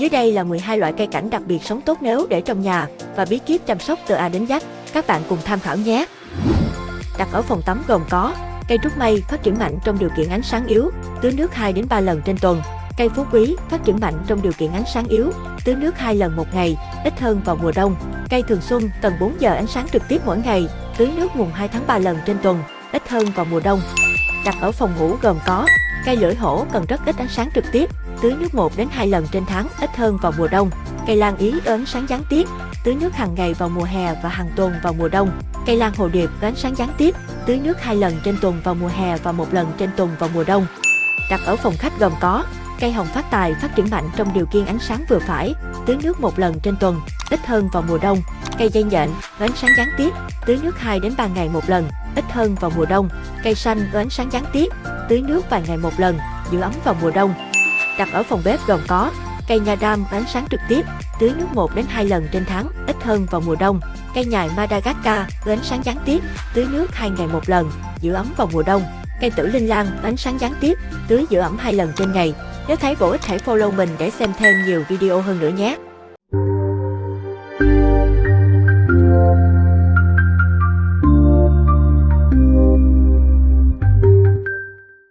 Dưới đây là 12 loại cây cảnh đặc biệt sống tốt nếu để trong nhà và bí kíp chăm sóc từ A đến Z. Các bạn cùng tham khảo nhé. Đặt ở phòng tắm gồm có cây trúc mây phát triển mạnh trong điều kiện ánh sáng yếu, tưới nước 2 đến 3 lần trên tuần. Cây phú quý phát triển mạnh trong điều kiện ánh sáng yếu, tưới nước 2 lần một ngày, ít hơn vào mùa đông. Cây thường xuân cần 4 giờ ánh sáng trực tiếp mỗi ngày, tưới nước mùng 2 tháng 3 lần trên tuần, ít hơn vào mùa đông. Đặt ở phòng ngủ gồm có cây lưỡi hổ cần rất ít ánh sáng trực tiếp, tưới nước 1 đến 2 lần trên tháng, ít hơn vào mùa đông. Cây lan ý ớn sáng gián tiếp, tưới nước hàng ngày vào mùa hè và hàng tuần vào mùa đông. Cây lan hồ điệp ớn sáng gián tiếp, tưới nước hai lần trên tuần vào mùa hè và một lần trên tuần vào mùa đông. Đặt ở phòng khách gồm có cây hồng phát tài phát triển mạnh trong điều kiện ánh sáng vừa phải, tưới nước một lần trên tuần, ít hơn vào mùa đông. Cây dây nhện có ánh sáng gián tiếp, tưới nước 2 đến 3 ngày một lần, ít hơn vào mùa đông. Cây xanh có ánh sáng gián tiếp, tưới nước vài ngày một lần, giữ ấm vào mùa đông. Đặt ở phòng bếp gồm có cây nha đam ánh sáng trực tiếp, tưới nước 1 đến 2 lần trên tháng, ít hơn vào mùa đông. Cây nhài Madagascar ánh sáng gián tiếp, tưới nước 2 ngày một lần, giữ ấm vào mùa đông. Cây tử linh lan ánh sáng gián tiếp, tưới giữ ẩm 2 lần trên ngày. Nếu thấy bổ ích hãy follow mình để xem thêm nhiều video hơn nữa nhé.